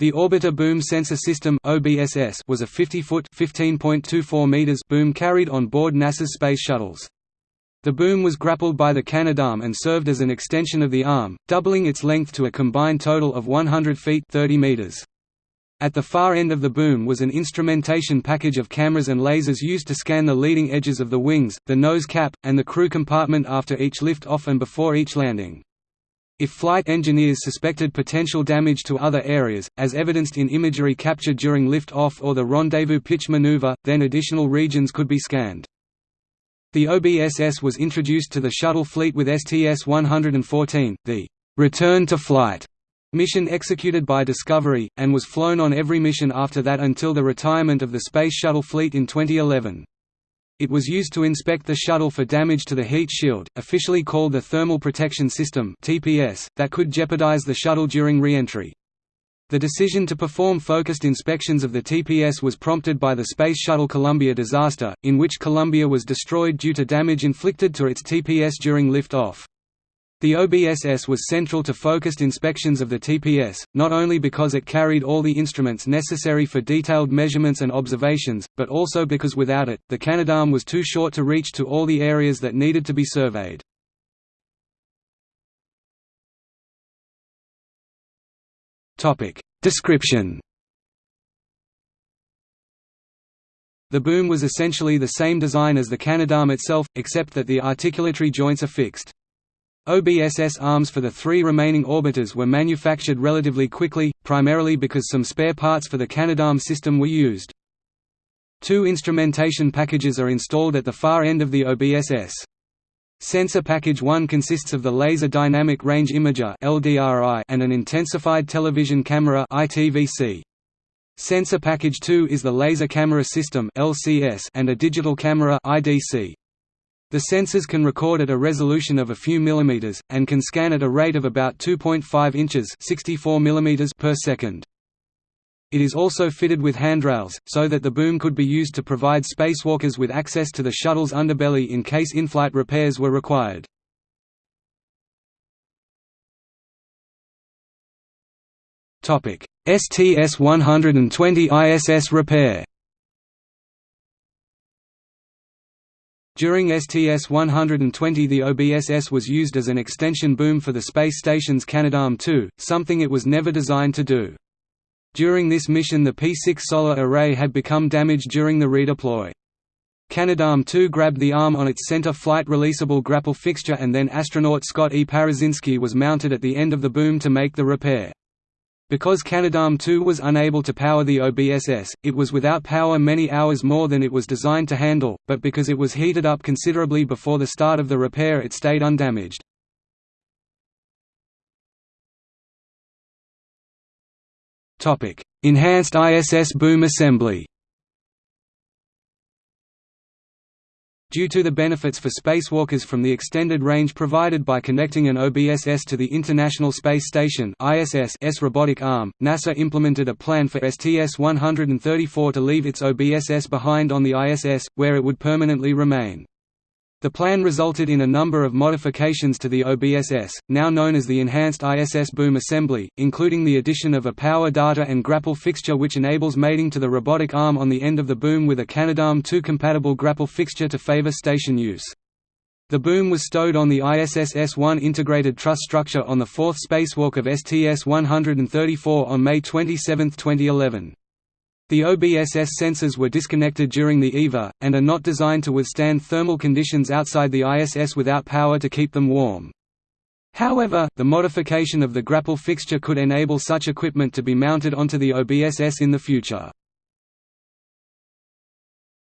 The Orbiter Boom Sensor System was a 50-foot (15.24 meters) boom carried on board NASA's space shuttles. The boom was grappled by the Canadarm and served as an extension of the arm, doubling its length to a combined total of 100 feet (30 meters). At the far end of the boom was an instrumentation package of cameras and lasers used to scan the leading edges of the wings, the nose cap, and the crew compartment after each lift-off and before each landing. If flight engineers suspected potential damage to other areas, as evidenced in imagery captured during lift-off or the rendezvous pitch maneuver, then additional regions could be scanned. The OBSS was introduced to the shuttle fleet with STS-114, the «return to flight» mission executed by Discovery, and was flown on every mission after that until the retirement of the Space Shuttle fleet in 2011. It was used to inspect the shuttle for damage to the heat shield, officially called the Thermal Protection System (TPS), that could jeopardize the shuttle during re-entry. The decision to perform focused inspections of the TPS was prompted by the Space Shuttle Columbia disaster, in which Columbia was destroyed due to damage inflicted to its TPS during lift-off. The OBSS was central to focused inspections of the TPS, not only because it carried all the instruments necessary for detailed measurements and observations, but also because without it, the Canadarm was too short to reach to all the areas that needed to be surveyed. Description The boom was essentially the same design as the Canadarm itself, except that the articulatory joints are fixed. OBSS arms for the three remaining orbiters were manufactured relatively quickly, primarily because some spare parts for the Canadarm system were used. Two instrumentation packages are installed at the far end of the OBSS. Sensor Package 1 consists of the Laser Dynamic Range Imager and an intensified television camera Sensor Package 2 is the Laser Camera System and a digital camera IDC. The sensors can record at a resolution of a few millimeters, and can scan at a rate of about 2.5 inches 64 millimeters per second. It is also fitted with handrails, so that the boom could be used to provide spacewalkers with access to the shuttle's underbelly in case in-flight repairs were required. STS-120 ISS repair During STS-120 the OBSS was used as an extension boom for the space station's Canadarm2, something it was never designed to do. During this mission the P6 solar array had become damaged during the redeploy. Canadarm2 grabbed the arm on its center flight releasable grapple fixture and then astronaut Scott E. Parazynski was mounted at the end of the boom to make the repair. Because Canadarm2 was unable to power the OBSS, it was without power many hours more than it was designed to handle, but because it was heated up considerably before the start of the repair it stayed undamaged. Enhanced ISS boom assembly Due to the benefits for spacewalkers from the extended range provided by connecting an OBSS to the International Space Station ISS robotic arm, NASA implemented a plan for STS-134 to leave its OBSS behind on the ISS, where it would permanently remain. The plan resulted in a number of modifications to the OBSS, now known as the Enhanced ISS Boom Assembly, including the addition of a power data and grapple fixture which enables mating to the robotic arm on the end of the boom with a Canadarm2 compatible grapple fixture to favor station use. The boom was stowed on the ISS S-1 integrated truss structure on the fourth spacewalk of STS-134 on May 27, 2011. The OBSS sensors were disconnected during the EVA, and are not designed to withstand thermal conditions outside the ISS without power to keep them warm. However, the modification of the grapple fixture could enable such equipment to be mounted onto the OBSS in the future.